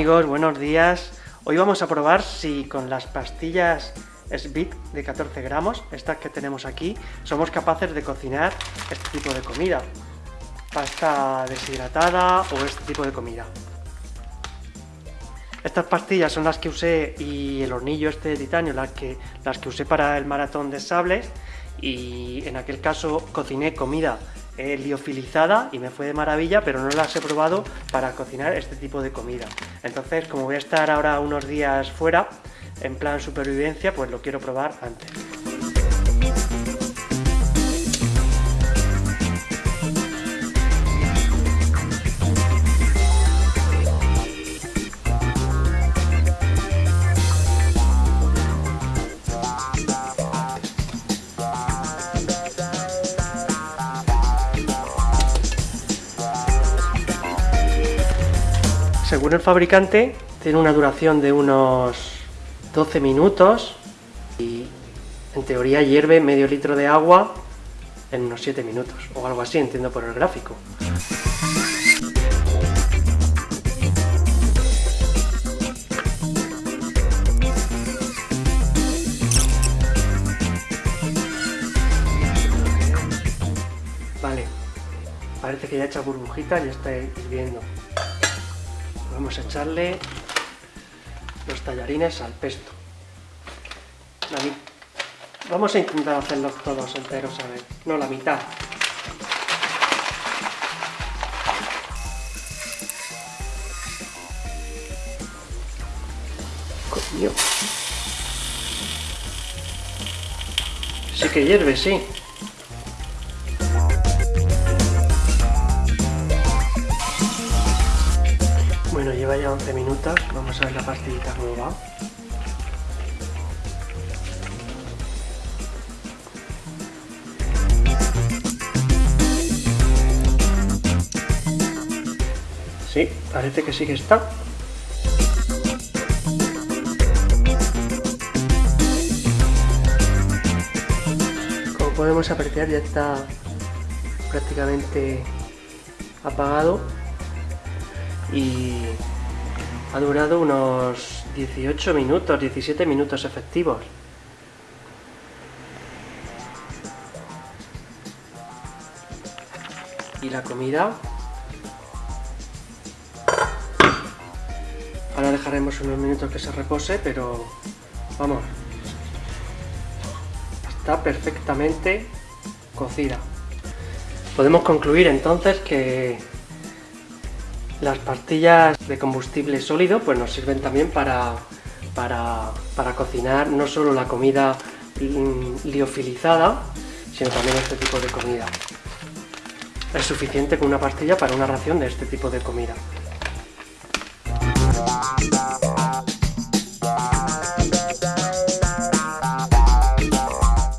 amigos, buenos días. Hoy vamos a probar si con las pastillas SBIT de 14 gramos, estas que tenemos aquí, somos capaces de cocinar este tipo de comida. Pasta deshidratada o este tipo de comida. Estas pastillas son las que usé y el hornillo este de titanio, las que, las que usé para el maratón de sables y en aquel caso cociné comida eh, liofilizada y me fue de maravilla, pero no las he probado para cocinar este tipo de comida. Entonces, como voy a estar ahora unos días fuera, en plan supervivencia, pues lo quiero probar antes. Según el fabricante, tiene una duración de unos 12 minutos y en teoría hierve medio litro de agua en unos 7 minutos, o algo así, entiendo por el gráfico. Vale, parece que ya ha hecho burbujitas y está hirviendo. Vamos a echarle los tallarines al pesto. Vamos a intentar hacerlos todos enteros a ver. No, la mitad. Coño. Sí que hierve, sí. Lleva ya 11 minutos. Vamos a ver la pastillita cómo va. Sí, parece que sí que está. Como podemos apreciar ya está prácticamente apagado y ha durado unos 18 minutos, 17 minutos efectivos. Y la comida... Ahora dejaremos unos minutos que se repose, pero vamos, está perfectamente cocida. Podemos concluir entonces que las pastillas de combustible sólido pues nos sirven también para, para, para cocinar no solo la comida liofilizada, sino también este tipo de comida. Es suficiente con una pastilla para una ración de este tipo de comida.